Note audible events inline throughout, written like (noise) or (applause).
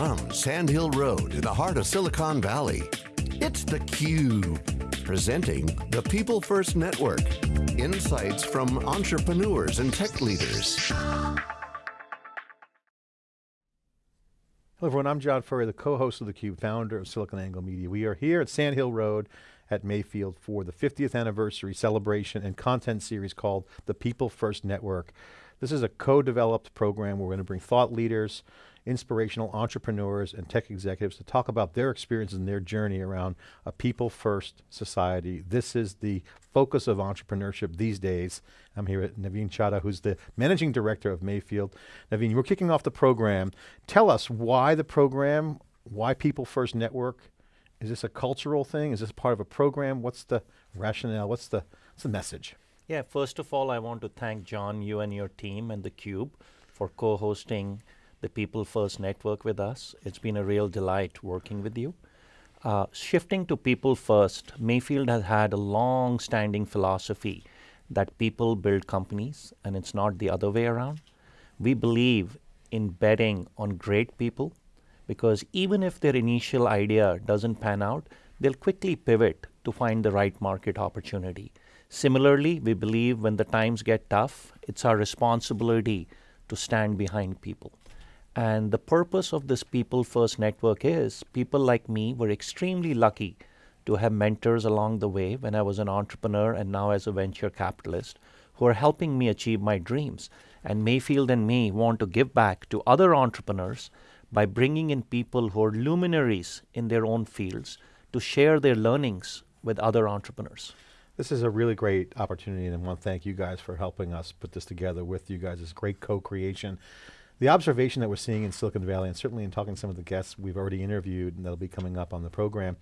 From Sand Hill Road in the heart of Silicon Valley, it's theCUBE, presenting the People First Network. Insights from entrepreneurs and tech leaders. Hello everyone, I'm John Furrier, the co-host of theCUBE, founder of SiliconANGLE Media. We are here at Sand Hill Road at Mayfield for the 50th anniversary celebration and content series called the People First Network. This is a co-developed program where we're going to bring thought leaders, inspirational entrepreneurs and tech executives to talk about their experiences and their journey around a people-first society. This is the focus of entrepreneurship these days. I'm here with Navin Chaddha, who's the managing director of Mayfield. Navin, we're kicking off the program. Tell us why the program, why People First Network? Is this a cultural thing? Is this part of a program? What's the rationale? What's the, what's the message? Yeah, first of all, I want to thank John, you and your team and theCUBE for co-hosting the People First Network with us. It's been a real delight working with you. Uh, shifting to People First, Mayfield has had a long-standing philosophy that people build companies and it's not the other way around. We believe in betting on great people because even if their initial idea doesn't pan out, they'll quickly pivot to find the right market opportunity. Similarly, we believe when the times get tough, it's our responsibility to stand behind people. And the purpose of this People First Network is people like me were extremely lucky to have mentors along the way when I was an entrepreneur and now as a venture capitalist who are helping me achieve my dreams. And Mayfield and me want to give back to other entrepreneurs by bringing in people who are luminaries in their own fields to share their learnings with other entrepreneurs. This is a really great opportunity and I want to thank you guys for helping us put this together with you guys. It's great co-creation. The observation that we're seeing in Silicon Valley, and certainly in talking to some of the guests we've already interviewed and that'll be coming up on the program,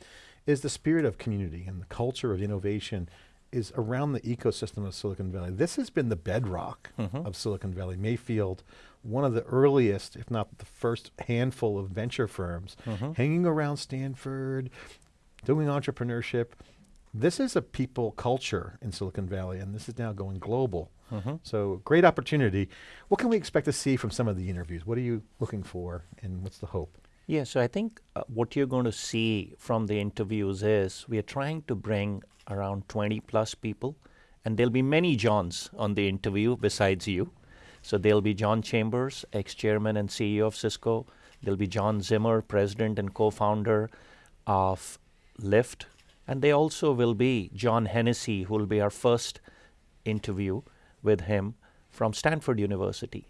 is the spirit of community and the culture of innovation is around the ecosystem of Silicon Valley. This has been the bedrock mm -hmm. of Silicon Valley. Mayfield, one of the earliest, if not the first handful of venture firms, mm -hmm. hanging around Stanford, doing entrepreneurship. This is a people culture in Silicon Valley, and this is now going global. Mm -hmm. So great opportunity. What can we expect to see from some of the interviews? What are you looking for, and what's the hope? Yeah, so I think uh, what you're going to see from the interviews is we are trying to bring around 20 plus people, and there'll be many Johns on the interview besides you. So there'll be John Chambers, ex-chairman and CEO of Cisco. There'll be John Zimmer, president and co-founder of Lyft. And they also will be John Hennessy, who will be our first interview with him from Stanford University.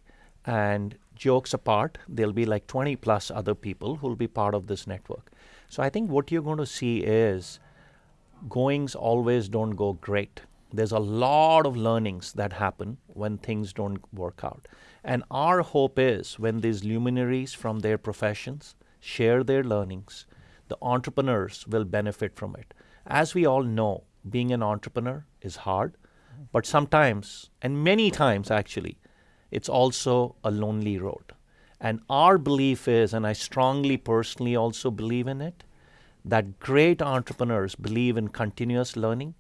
And jokes apart, there'll be like 20 plus other people who'll be part of this network. So I think what you're going to see is goings always don't go great. There's a lot of learnings that happen when things don't work out. And our hope is when these luminaries from their professions share their learnings, the entrepreneurs will benefit from it. As we all know, being an entrepreneur is hard, but sometimes, and many times actually, it's also a lonely road. And our belief is, and I strongly personally also believe in it, that great entrepreneurs believe in continuous learning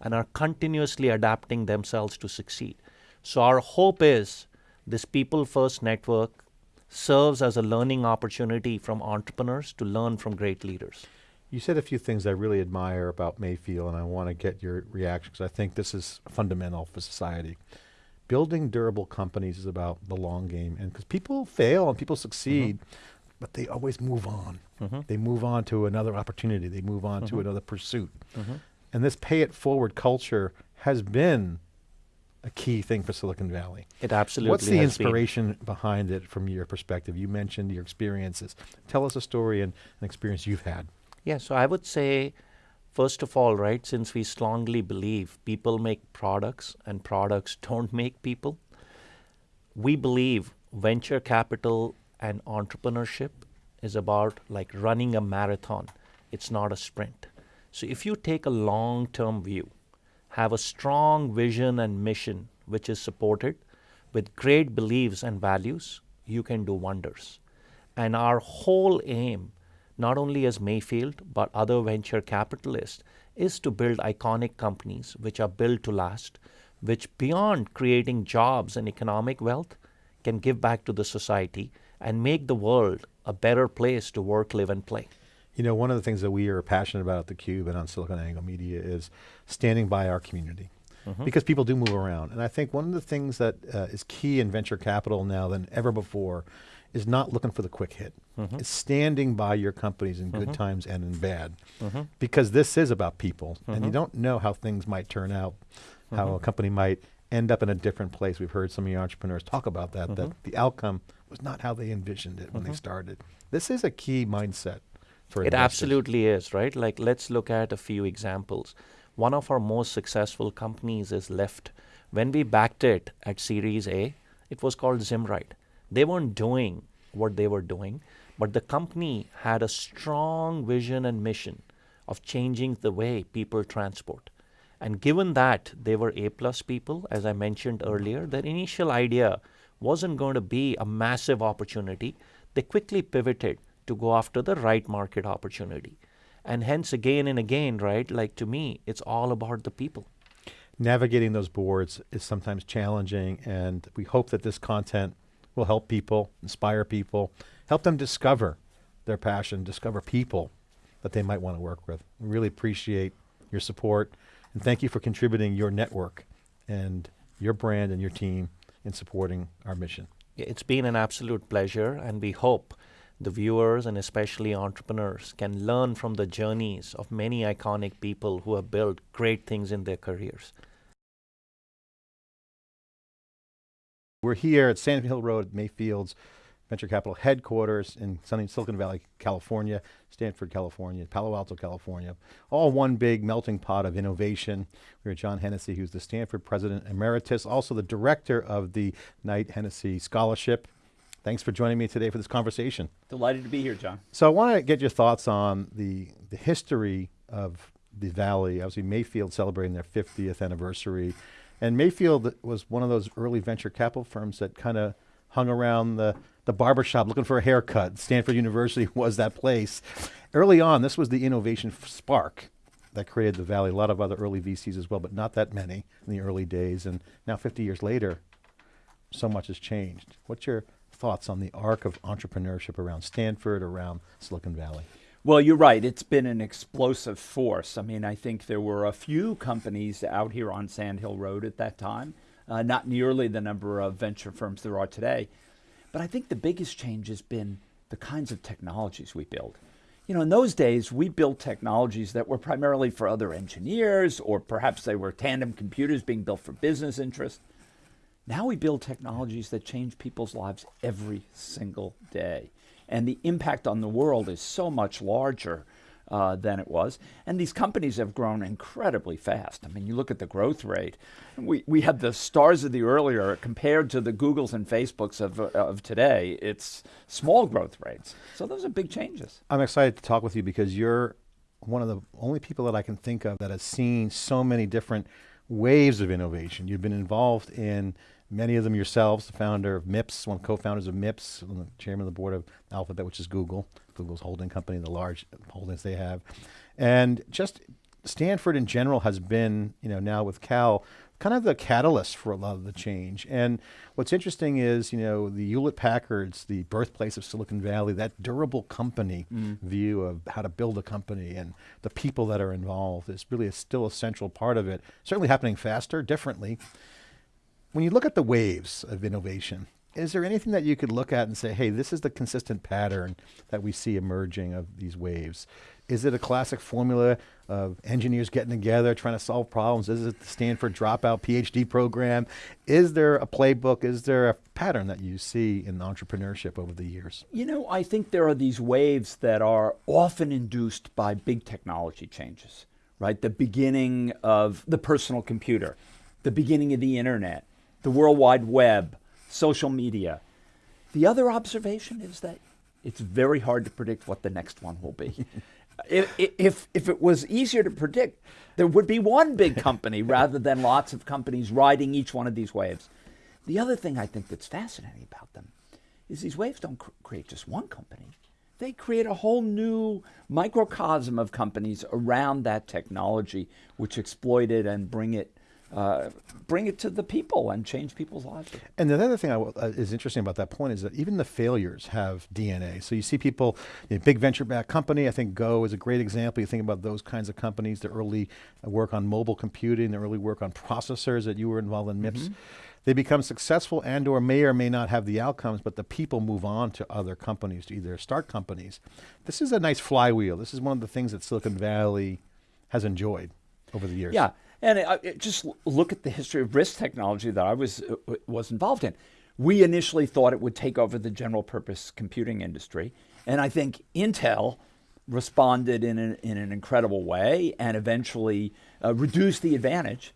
and are continuously adapting themselves to succeed. So our hope is this People First Network serves as a learning opportunity from entrepreneurs to learn from great leaders. You said a few things I really admire about Mayfield and I want to get your reaction because I think this is fundamental for society building durable companies is about the long game and because people fail and people succeed, mm -hmm. but they always move on. Mm -hmm. They move on to another opportunity. They move on mm -hmm. to mm-hmm. another pursuit. Mm-hmm. And this pay it forward culture has been a key thing for Silicon Valley. It absolutely What's the inspiration been. behind it from your perspective? You mentioned your experiences. Tell us a story and an experience you've had. Yeah, so I would say First of all, right, since we strongly believe people make products and products (laughs) don't make people, we believe venture capital and entrepreneurship is about like running a marathon. It's not a sprint. So if you take a long-term view, have a strong vision and mission which is supported with great beliefs and values, you can do wonders. And our whole aim not only as Mayfield, but other venture capitalists, is to build iconic companies which are built to last, which beyond creating jobs and economic wealth, can give back to the society and make the world a better place to work, live, and play. You know, one of the things that we are passionate about at theCUBE and on SiliconANGLE Media is standing by our community. Mm -hmm. Because people do move around. And I think one of the things that uh, is key in venture capital now than ever before is not looking for the quick hit. Mm -hmm. It's standing by your companies in good mm -hmm. times and in bad. Mm -hmm. Because this is about people, and you mm-hmm. don't know how things might turn out, how mm-hmm. a company might end up in a different place. We've heard some of your entrepreneurs talk about that, that mm-hmm. the outcome was not how they envisioned it when they started. This is a key mindset for It investors. absolutely is, right? Like let's look at a few examples. One of our most successful companies is Lyft. When we backed it at Series A, it was called Zimride. They weren't doing what they were doing, but the company had a strong vision and mission of changing the way people transport. And given that they were A plus people, as I mentioned earlier, their initial idea wasn't going to be a massive opportunity. They quickly pivoted to go after the right market opportunity. And hence, again and again, right, like to me, it's all about the people. Navigating those boards is sometimes challenging, and we hope that this content will help people, inspire people, help them discover their passion, discover people that they might want to work with. We really appreciate your support and thank you for contributing your network and your brand and your team in supporting our mission. It's been an absolute pleasure and we hope the viewers and especially entrepreneurs can learn from the journeys of many iconic people who have built great things in their careers. We're here at Sand Hill Road, Mayfield's venture capital headquarters in sunny Silicon Valley, California, Stanford, California, Palo Alto, California, all one big melting pot of innovation. We have John Hennessy, who's the Stanford President Emeritus, also the director of the Knight Hennessy Scholarship. Thanks for joining me today for this conversation. Delighted to be here, John. So I want to get your thoughts on the, the history of the Valley, obviously Mayfield celebrating their 50th anniversary, and Mayfield was one of those early venture capital firms that kind of hung around the, the barbershop looking for a haircut. Stanford University (laughs) was that place. Early on, this was the innovation spark that created the Valley. A lot of other early VCs as well, but not that many in the early days. And now 50 years later, so much has changed. What's your thoughts on the arc of entrepreneurship around Stanford, around Silicon Valley? Well, you're right. It's been an explosive force. I mean, I think there were a few companies out here on Sand Hill Road at that time, uh, not nearly the number of venture firms there are today. But I think the biggest change has been the kinds of technologies we build. You know, in those days, we built technologies that were primarily for other engineers, or perhaps they were tandem computers being built for business interest. Now we build technologies that change people's lives every single day. And the impact on the world is so much larger uh, than it was. And these companies have grown incredibly fast. I mean, you look at the growth rate. We, we had the stars of the earlier compared to the Googles and Facebooks of, of today. It's small growth rates. So those are big changes. I'm excited to talk with you because you're one of the only people that I can think of that has seen so many different waves of innovation. You've been involved in many of them yourselves, the founder of MIPS, one of the co-founders of MIPS, the chairman of the board of Alphabet, which is Google, Google's holding company, the large holdings they have. And just Stanford in general has been, you know, now with Cal, kind of the catalyst for a lot of the change. And what's interesting is, you know, the Hewlett Packards, the birthplace of Silicon Valley, that durable company mm. view of how to build a company and the people that are involved is really a, still a central part of it. Certainly happening faster, differently. When you look at the waves of innovation, is there anything that you could look at and say, hey, this is the consistent pattern that we see emerging of these waves? Is it a classic formula of engineers getting together, trying to solve problems? Is it the Stanford dropout PhD program? Is there a playbook? Is there a pattern that you see in entrepreneurship over the years? You know, I think there are these waves that are often induced by big technology changes, right? The beginning of the personal computer, the beginning of the internet, the World Wide Web, social media. The other observation is that it's very hard to predict what the next one will be. (laughs) if, if, if it was easier to predict, there would be one big company (laughs) rather than lots of companies riding each one of these waves. The other thing I think that's fascinating about them is these waves don't cr create just one company. They create a whole new microcosm of companies around that technology, which exploit it and bring it uh, bring it to the people and change people's lives. And the other thing I w- uh, is interesting about that point is that even the failures have DNA. So you see people, you know, big venture-backed company. I think Go is a great example. You think about those kinds of companies, the early work on mobile computing, the early work on processors that you were involved in MIPS. They become successful and or may or may not have the outcomes, but the people move on to other companies to either start companies. This is a nice flywheel. This is one of the things that Silicon Valley has enjoyed over the years. Yeah, and uh, it- just look at the history of RISC technology that I was uh, was involved in. We initially thought it would take over the general purpose computing industry, and I think Intel responded in an, in an incredible way and eventually uh, reduced the advantage.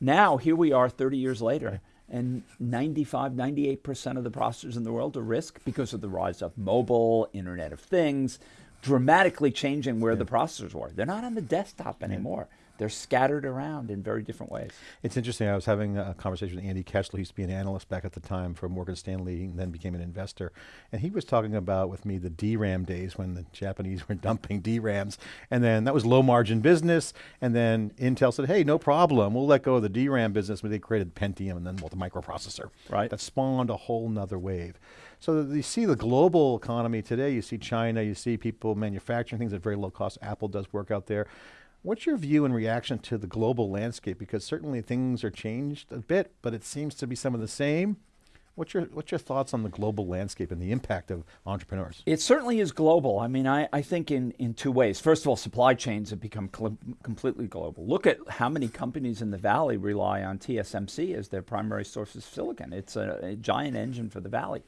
Now, here we are 30 years later, and 95, 98% of the processors in the world are RISC because of the rise of mobile, Internet of Things, dramatically changing where the processors were. They're not on the desktop anymore. They're scattered around in very different ways. It's interesting. I was having a conversation with Andy Kessler. He used to be an analyst back at the time for Morgan Stanley, and then became an investor. And he was talking about with me the DRAM days when the Japanese (laughs) were dumping DRAMs, and then that was low margin business. And then Intel said, "Hey, no problem. We'll let go of the DRAM business." But they created Pentium and then well, the microprocessor. Right. That spawned a whole nother wave. So you see the global economy today. You see China. You see people manufacturing things at very low cost. Apple does work out there. What's your view and reaction to the global landscape? Because certainly things are changed a bit, but it seems to be some of the same. What's your What's your thoughts on the global landscape and the impact of entrepreneurs? It certainly is global. I mean, I, I think in, in two ways. First of all, supply chains have become completely global. Look at how many companies in the valley rely on TSMC as their primary source of silicon. It's a, a giant engine for the valley.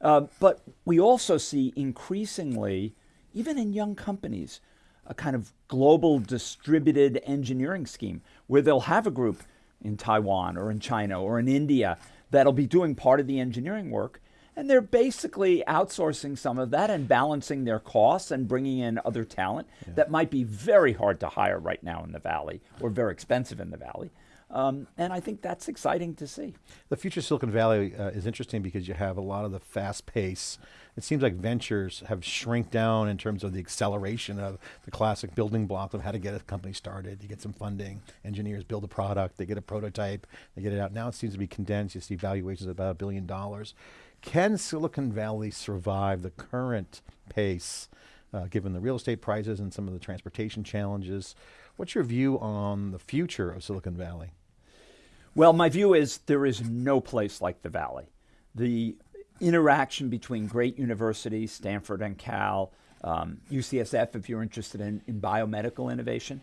Uh, but we also see increasingly, even in young companies, a kind of global distributed engineering scheme where they'll have a group in Taiwan or in China or in India that'll be doing part of the engineering work. And they're basically outsourcing some of that and balancing their costs and bringing in other talent that might be very hard to hire right now in the Valley or very expensive in the Valley. Um, and I think that's exciting to see. The future Silicon Valley uh, is interesting because you have a lot of the fast pace. It seems like ventures have shrink down in terms of the acceleration of the classic building block of how to get a company started. You get some funding, engineers build a product, they get a prototype, they get it out. Now it seems to be condensed. You see valuations of about a billion dollars. Can Silicon Valley survive the current pace, uh, given the real estate prices and some of the transportation challenges? What's your view on the future of Silicon Valley? Well, my view is there is no place like the Valley. The interaction between great universities, Stanford and Cal, um, UCSF, if you're interested in, in biomedical innovation,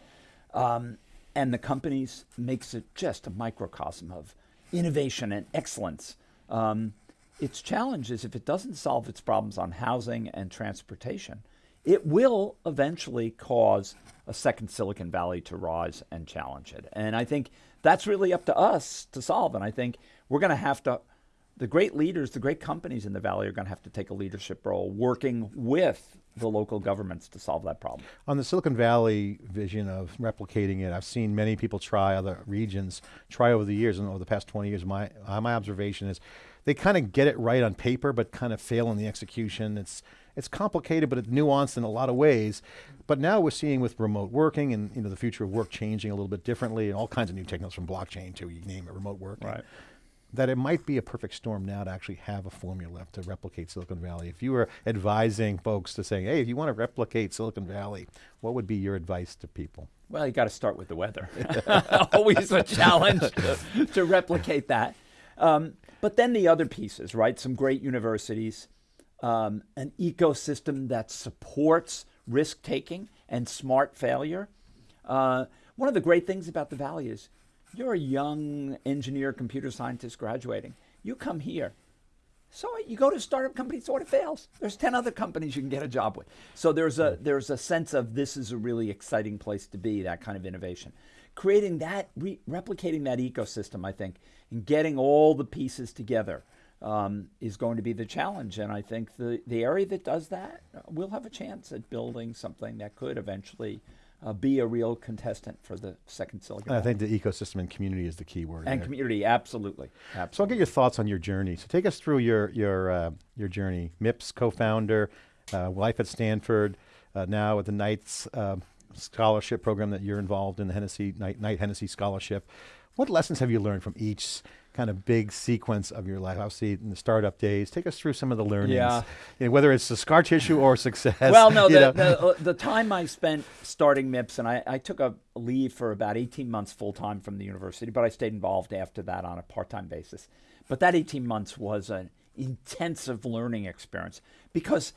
um, and the companies makes it just a microcosm of innovation and excellence. Um, its challenge is if it doesn't solve its problems on housing and transportation, it will eventually cause a second Silicon Valley to rise and challenge it. And I think that's really up to us to solve. And I think we're going to have to, the great leaders, the great companies in the Valley are going to have to take a leadership role working with the local governments to solve that problem. On the Silicon Valley vision of replicating it, I've seen many people try other regions try over the years, and over the past 20 years, my uh, my observation is they kind of get it right on paper, but kind of fail in the execution. It's it's complicated, but it's nuanced in a lot of ways. But now we're seeing with remote working and you know the future of work changing a little bit differently, and all kinds of new technologies from blockchain to you name it, remote work. That it might be a perfect storm now to actually have a formula to replicate Silicon Valley. If you were advising folks to say, hey, if you want to replicate Silicon Valley, what would be your advice to people? Well, you got to start with the weather. (laughs) Always a challenge to replicate that. Um, but then the other pieces, right? Some great universities, um, an ecosystem that supports risk taking and smart failure. Uh, one of the great things about the Valley is you're a young engineer, computer scientist graduating. You come here. So you go to a startup company, so what it fails. There's 10 other companies you can get a job with. So there's a there's a sense of this is a really exciting place to be, that kind of innovation. Creating that, re- replicating that ecosystem, I think, and getting all the pieces together um, is going to be the challenge. And I think the, the area that does that uh, will have a chance at building something that could eventually uh, be a real contestant for the second Silicon Valley. I think the ecosystem and community is the key word. and there. community, absolutely. absolutely. So I'll get your thoughts on your journey. So take us through your your uh, your journey. MIPS co-founder, uh, life at Stanford, uh, now at the Knights uh, Scholarship program that you're involved in, the Hennessy Knight, Knight Hennessy Scholarship. What lessons have you learned from each kind of big sequence of your life? Obviously, in the startup days, take us through some of the learnings. Yeah. You know, whether it's the scar tissue or (laughs) success. Well, no, the, the, uh, the time I spent starting MIPS, and I, I took a leave for about 18 months full time from the university, but I stayed involved after that on a part time basis. But that 18 months was an intensive learning experience because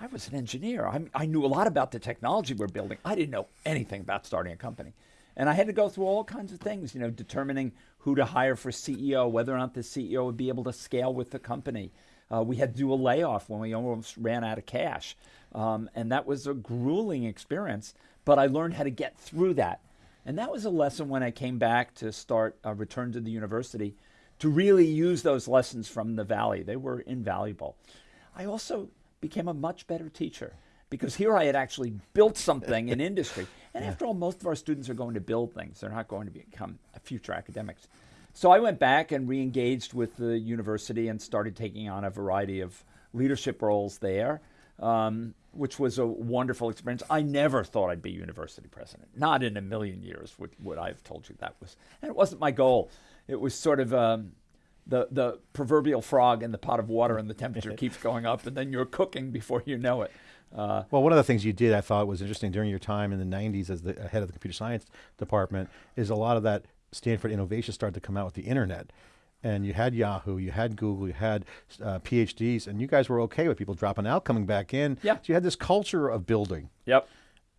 I was an engineer. I, I knew a lot about the technology we're building. I didn't know anything about starting a company. And I had to go through all kinds of things, you know, determining who to hire for CEO, whether or not the CEO would be able to scale with the company. Uh, we had to do a layoff when we almost ran out of cash. Um, and that was a grueling experience, but I learned how to get through that. And that was a lesson when I came back to start a return to the university to really use those lessons from the Valley. They were invaluable. I also became a much better teacher because here I had actually built something in (laughs) industry. And after all, most of our students are going to build things, they're not going to become future academics. So I went back and re engaged with the university and started taking on a variety of leadership roles there, um, which was a wonderful experience. I never thought I'd be university president. Not in a million years would, would I have told you that was. And it wasn't my goal. It was sort of um, the, the proverbial frog in the pot of water, and the temperature (laughs) keeps going up, and then you're cooking before you know it. Uh, Well, one of the things you did I thought was interesting during your time in the 90s as the head of the computer science department is a lot of that Stanford innovation started to come out with the internet. And you had Yahoo, you had Google, you had uh, PhDs, and you guys were okay with people dropping out, coming back in. Yeah. So you had this culture of building. yep.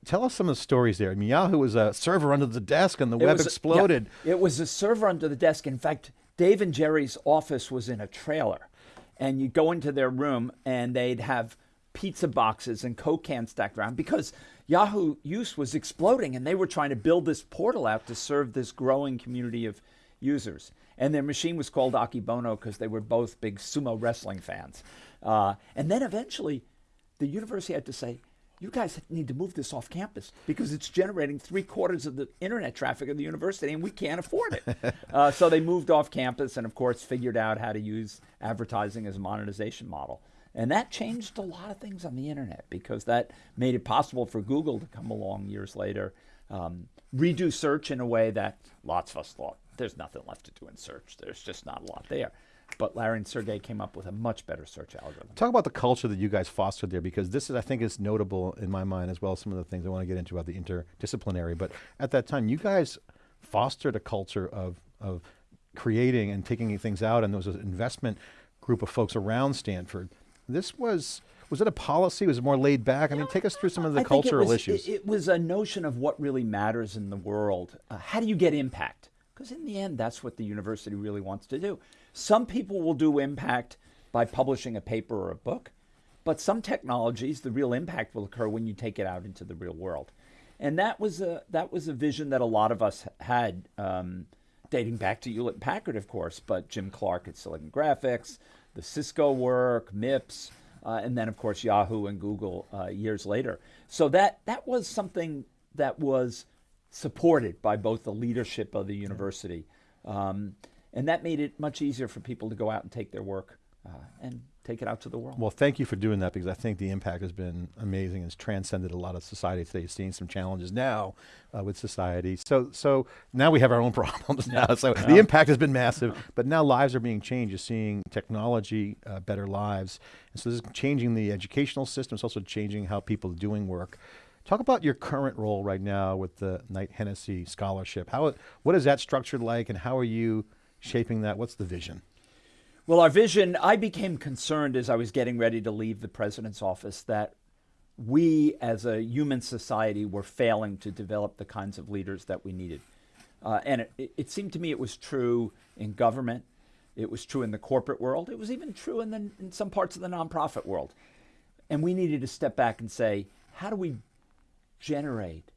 Tell us some of the stories there. I mean, Yahoo was a server under the desk and the It web a- exploded. yeah, it was a server under the desk. In fact, Dave and Jerry's office was in a trailer. And you'd go into their room and they'd have pizza boxes and Coke cans stacked around because Yahoo use was exploding and they were trying to build this portal out to serve this growing community of users. And their machine was called Akebono because they were both big sumo wrestling fans. Uh, and then eventually, the university had to say, you guys need to move this off campus because it's generating three quarters of the internet traffic of the university and we can't afford it. (laughs) uh, so they moved off campus and, of course, figured out how to use advertising as a monetization model. And that changed a lot of things on the internet because that made it possible for Google to come along years later, um, redo search in a way that lots of us thought there's nothing left to do in search. There's just not a lot there. But Larry and Sergey came up with a much better search algorithm. Talk about the culture that you guys fostered there, because this is, I think, is notable in my mind as well as some of the things I want to get into about the interdisciplinary. But at that time, you guys fostered a culture of of creating and taking things out, and there was an investment group of folks around Stanford. This was was it a policy? Was it more laid back? I mean, take us through some of the I think it cultural was- issues. It, it was a notion of what really matters in the world. Uh, how do you get impact? Because in the end, that's what the university really wants to do. Some people will do impact by publishing a paper or a book, but some technologies, the real impact will occur when you take it out into the real world. And that was a that was a vision that a lot of us had, um, dating back to Hewlett Packard, of course, but Jim Clark at Silicon Graphics, the Cisco work, MIPS, uh, and then of course Yahoo and Google uh, years later. So that that was something that was supported by both the leadership of the university, um, and that made it much easier for people to go out and take their work uh, and take it out to the world. Well, thank you for doing that because I think the impact has been amazing. It's transcended a lot of society today. Seeing some challenges now uh, with society. So, so now we have our own (laughs) problems now. So the impact has been massive, but now lives are being changed. You're seeing technology, uh, better lives, and so this is changing the educational system. It's also changing how people are doing work. Talk about your current role right now with the Knight Hennessy Scholarship. How, what is that structured like, and how are you shaping that? What's the vision? Well, our vision, I became concerned as I was getting ready to leave the president's office that we as a human society were failing to develop the kinds of leaders that we needed. Uh, and it, it seemed to me it was true in government, it was true in the corporate world, it was even true in, the, in some parts of the nonprofit world. And we needed to step back and say, how do we generate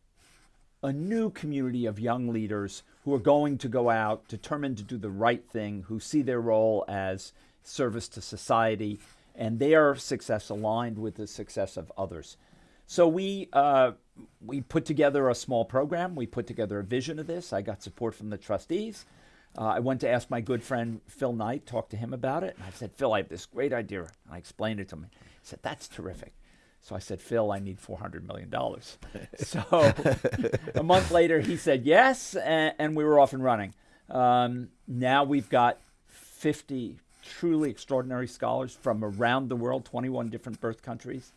a new community of young leaders who are going to go out determined to do the right thing, who see their role as service to society, and their success aligned with the success of others. So we uh, we put together a small program. We put together a vision of this. I got support from the trustees. Uh, I went to ask my good friend Phil Knight, talk to him about it. And I said, Phil, I have this great idea. And I explained it to him. He said, That's terrific. So I said, Phil, I need $400 million. (laughs) so a month later, he said yes, and, and we were off and running. Um, now we've got 50 truly extraordinary scholars from around the world, 21 different birth countries.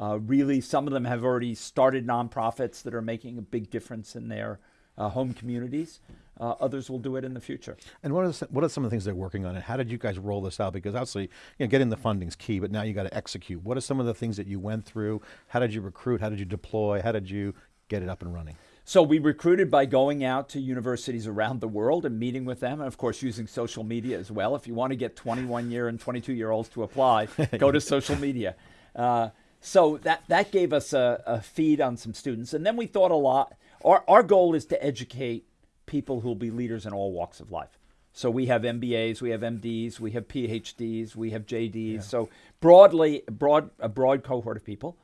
Uh, really, some of them have already started nonprofits that are making a big difference in their uh, home communities. Uh, others will do it in the future. And what are, the, what are some of the things they're working on, and how did you guys roll this out? Because obviously, you know, getting the funding is key, but now you got to execute. What are some of the things that you went through? How did you recruit? How did you deploy? How did you get it up and running? So we recruited by going out to universities around the world and meeting with them, and of course using social media as well. If you want to get 21 year and 22 year olds to apply, (laughs) go to social media. Uh, so that that gave us a, a, feed on some students, and then we thought a lot. Our our goal is to educate people who will be leaders in all walks of life. So we have MBAs, we have MDs, we have PhDs, we have JDs. Yeah. So broadly, broad a broad cohort of people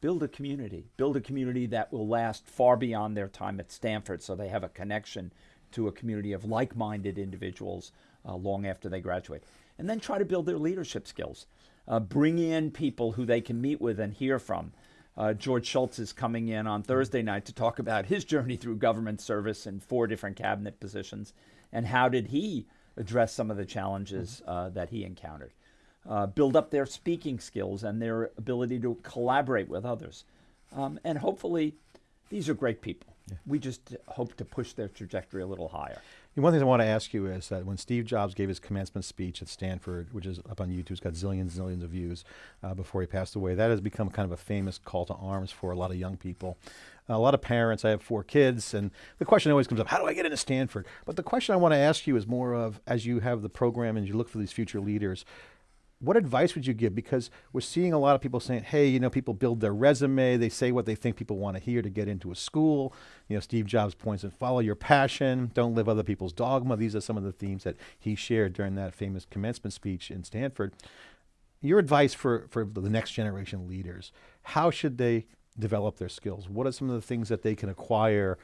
build a community, build a community that will last far beyond their time at Stanford so they have a connection to a community of like minded individuals uh, long after they graduate. And then try to build their leadership skills. Uh, bring in people who they can meet with and hear from. Uh, George Shultz is coming in on Thursday night to talk about his journey through government service in four different cabinet positions and how did he address some of the challenges uh, that he encountered uh, build up their speaking skills and their ability to collaborate with others. Um, and hopefully, these are great people. Yeah. We just hope to push their trajectory a little higher. One thing I want to ask you is that when Steve Jobs gave his commencement speech at Stanford, which is up on YouTube, it's got zillions and zillions of views uh, before he passed away, that has become kind of a famous call to arms for a lot of young people. A lot of parents, I have four kids, and the question always comes up, how do I get into Stanford? But the question I want to ask you is more of, as you have the program and you look for these future leaders, what advice would you give? Because we're seeing a lot of people saying, hey, you know, people build their resume, they say what they think people want to hear to get into a school. You know, Steve Jobs points and follow your passion, don't live other people's dogma. These are some of the themes that he shared during that famous commencement speech in Stanford. Your advice for, for the next generation leaders, how should they develop their skills? What are some of the things that they can acquire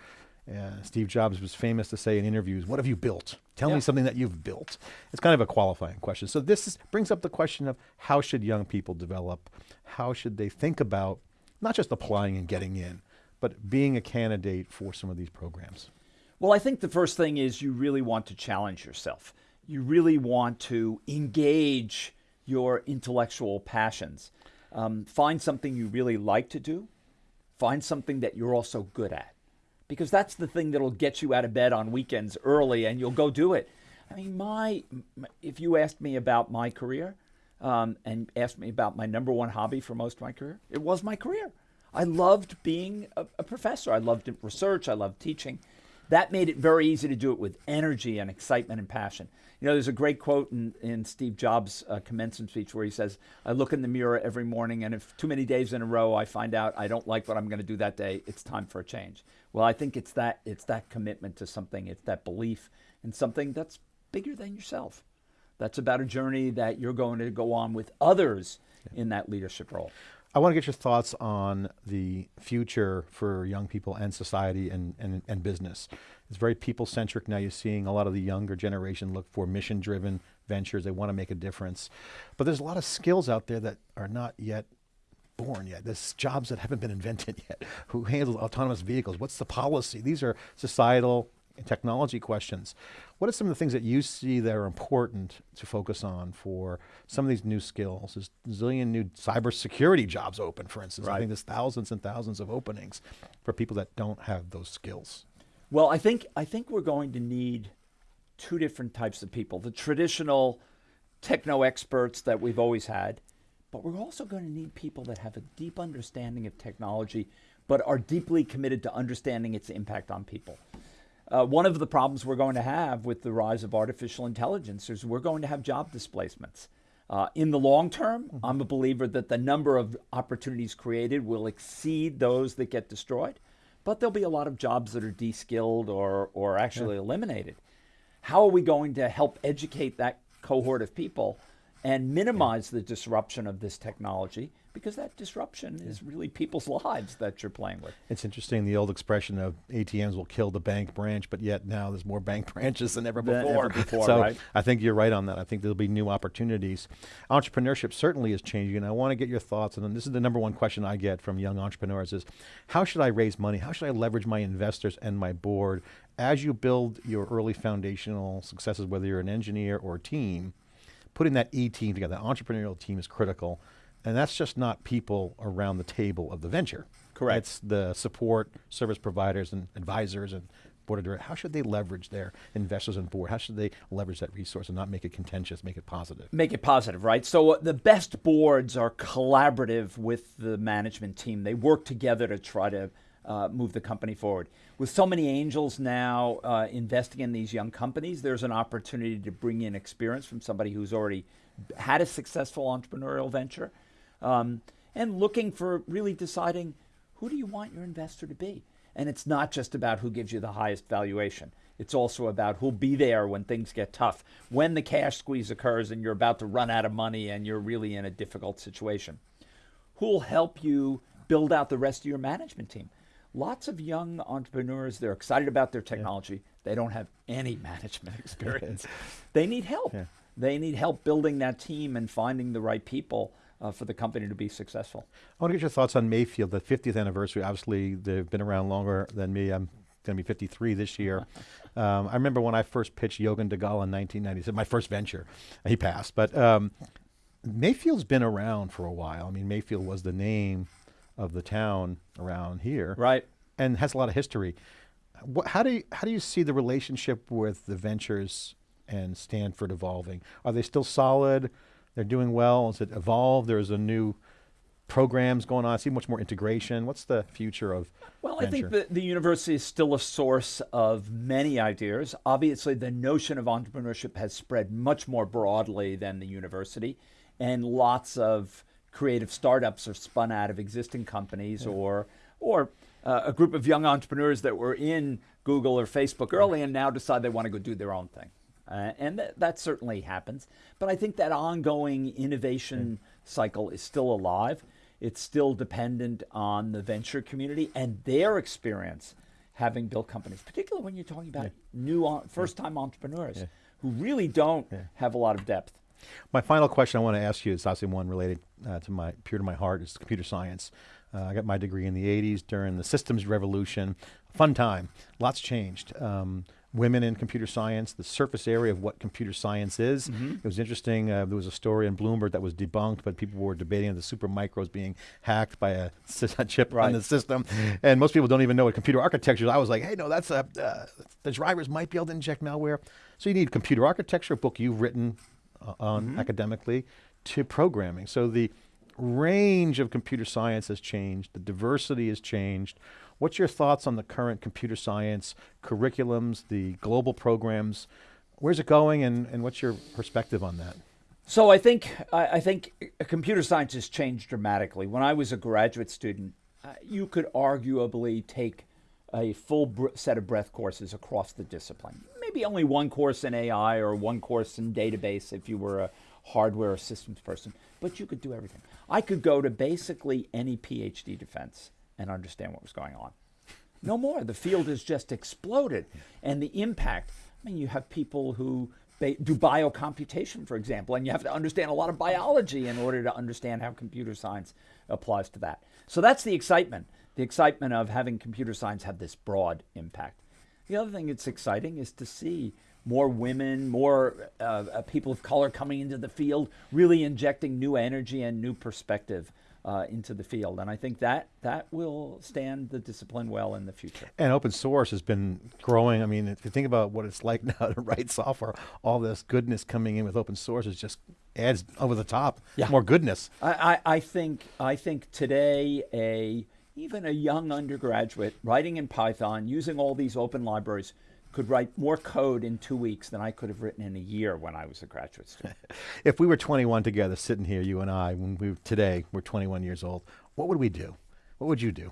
uh, Steve Jobs was famous to say in interviews, What have you built? Tell yeah. me something that you've built. It's kind of a qualifying question. So, this is, brings up the question of how should young people develop? How should they think about not just applying and getting in, but being a candidate for some of these programs? Well, I think the first thing is you really want to challenge yourself. You really want to engage your intellectual passions. Um, find something you really like to do, find something that you're also good at because that's the thing that'll get you out of bed on weekends early and you'll go do it. I mean, my, if you asked me about my career um, and asked me about my number one hobby for most of my career, it was my career. I loved being a, a professor. I loved research. I loved teaching. That made it very easy to do it with energy and excitement and passion. You know, there's a great quote in, in Steve Jobs' uh, commencement speech where he says, I look in the mirror every morning, and if too many days in a row I find out I don't like what I'm going to do that day, it's time for a change. Well, I think it's that, it's that commitment to something, it's that belief in something that's bigger than yourself. That's about a journey that you're going to go on with others in that leadership role. I want to get your thoughts on the future for young people and society and, and, and business. It's very people centric now. You're seeing a lot of the younger generation look for mission driven ventures. They want to make a difference. But there's a lot of skills out there that are not yet born yet. There's jobs that haven't been invented yet. (laughs) Who handles autonomous vehicles? What's the policy? These are societal technology questions. What are some of the things that you see that are important to focus on for some of these new skills? There's a zillion new cybersecurity jobs open, for instance. Right. I think there's thousands and thousands of openings for people that don't have those skills. Well, I think I think we're going to need two different types of people. The traditional techno experts that we've always had, but we're also going to need people that have a deep understanding of technology but are deeply committed to understanding its impact on people. Uh, one of the problems we're going to have with the rise of artificial intelligence is we're going to have job displacements. Uh, in the long term, mm-hmm. I'm a believer that the number of opportunities created will exceed those that get destroyed, but there'll be a lot of jobs that are de-skilled or, or actually yeah. eliminated. How are we going to help educate that cohort of people and minimize yeah. the disruption of this technology because that disruption is really people's (laughs) lives that you're playing with. It's interesting, the old expression of ATMs will kill the bank branch, but yet now there's more bank (laughs) branches than ever Than before. ever before, so right. I think you're right on that. I think there'll be new opportunities. Entrepreneurship certainly is changing, and I want to get your thoughts, and this is the number one question I get from young entrepreneurs is, how should I raise money? How should I leverage my investors and my board as you build your early foundational successes, whether you're an engineer or a team, putting that E team together, that entrepreneurial team is critical. And that's just not people around the table of the venture. Correct. It's the support service providers and advisors and board of directors. How should they leverage their investors and board? How should they leverage that resource and not make it contentious, make it positive? Make it positive, right? So uh, the best boards are collaborative with the management team. They work together to try to uh, move the company forward. With so many angels now uh, investing in these young companies, there's an opportunity to bring in experience from somebody who's already had a successful entrepreneurial venture um, and looking for really deciding who do you want your investor to be. And it's not just about who gives you the highest valuation. It's also about who'll be there when things get tough, when the cash squeeze occurs and you're about to run out of money and you're really in a difficult situation. Who'll help you build out the rest of your management team? Lots of young entrepreneurs, they're excited about their technology. They don't have any (laughs) management (laughs) experience. they need help. Yeah. They need help building that team and finding the right people uh, for the company to be successful. I want to get your thoughts on Mayfield, the 50th anniversary. Obviously, they've been around longer than me. I'm going to be 53 this year. (laughs) Um, I remember when I first pitched Yogen Dalal in 1997, my first venture. He passed, but um, Mayfield's been around for a while. I mean, Mayfield was the name of the town around here, Right. and has a lot of history. What, how do you, how do you see the relationship with the ventures and Stanford evolving? Are they still solid? They're doing well. Is it evolved? There's a new programs going on. I see much more integration. What's the future of Well, I think the, the university is still a source of many ideas. Obviously, the notion of entrepreneurship has spread much more broadly than the university, and lots of creative startups are spun out of existing companies or or uh, a group of young entrepreneurs that were in Google or Facebook early and now decide they want to go do their own thing. Uh, and th- that certainly happens. But I think that ongoing innovation cycle is still alive. It's still dependent on the venture community and their experience having built companies, particularly when you're talking about new on, first-time entrepreneurs who really don't have a lot of depth. My final question I want to ask you is obviously one related uh, to my pure to my heart is computer science. Uh, I got my degree in the 80s during the systems revolution. Fun time. Lots changed. Um, women in computer science, the surface area of what computer science is. Mm-hmm. It was interesting. Uh, there was a story in Bloomberg that was debunked, but people were debating the super micros being hacked by a, (laughs) a chip Right. on the system. And most people don't even know what computer architecture is. I was like, hey, no, that's a, uh, the drivers might be able to inject malware. So you need computer architecture, a book you've written uh, on academically, to programming. So the range of computer science has changed, the diversity has changed. What's your thoughts on the current computer science curriculums, the global programs? Where's it going, and, and what's your perspective on that? So I think I, I think computer science has changed dramatically. When I was a graduate student, uh, you could arguably take a full set of breadth courses across the discipline. Maybe only one course in AI or one course in database if you were a hardware or systems person, but you could do everything. I could go to basically any PhD defense and understand what was going on. No more. The field has just exploded. And the impact I mean, you have people who do biocomputation, for example, and you have to understand a lot of biology in order to understand how computer science applies to that. So that's the excitement the excitement of having computer science have this broad impact. The other thing that's exciting is to see more women, more uh, uh, people of color coming into the field, really injecting new energy and new perspective uh, into the field. And I think that that will stand the discipline well in the future. And open source has been growing. I mean, if you think about what it's like (laughs) now to write software, all this goodness coming in with open source is just adds over the top Yeah. more goodness. I, I, I think I think today a even a young undergraduate writing in Python using all these open libraries could write more code in two weeks than I could have written in a year when I was a graduate student. (laughs) If we were 21 together, sitting here, you and I, when we today we're 21 years old, what would we do? What would you do?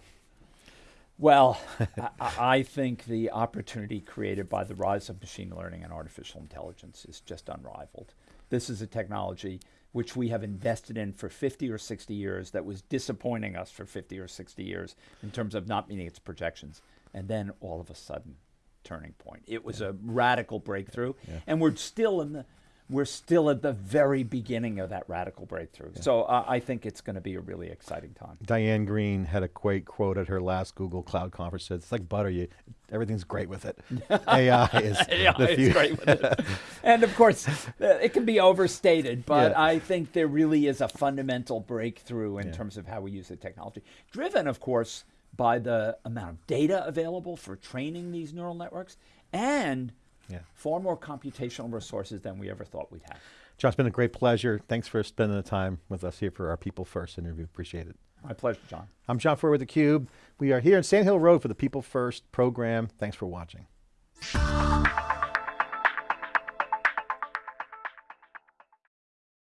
Well, (laughs) I, I think the opportunity created by the rise of machine learning and artificial intelligence is just unrivaled. This is a technology which we have invested in for 50 or 60 years, that was disappointing us for 50 or 60 years in terms of not meeting its projections. And then all of a sudden, turning point. It was a radical breakthrough, and we're still in the we're still at the very beginning of that radical breakthrough. So uh, I think it's going to be a really exciting time. Diane Greene had a great quote at her last Google Cloud conference. Said, "It's like butter. You, everything's great with it. (laughs) AI is (laughs) yeah, the it's future." great with it. (laughs) and of course, uh, it can be overstated, but Yeah. I think there really is a fundamental breakthrough in Yeah. terms of how we use the technology, driven, of course, by the amount of data available for training these neural networks and Yeah. far more computational resources than we ever thought we'd have. John, it's been a great pleasure. Thanks for spending the time with us here for our People First interview. Appreciate it. My pleasure, John. I'm John Furrier with theCUBE. We are here in Sand Hill Road for the People First program. Thanks for watching.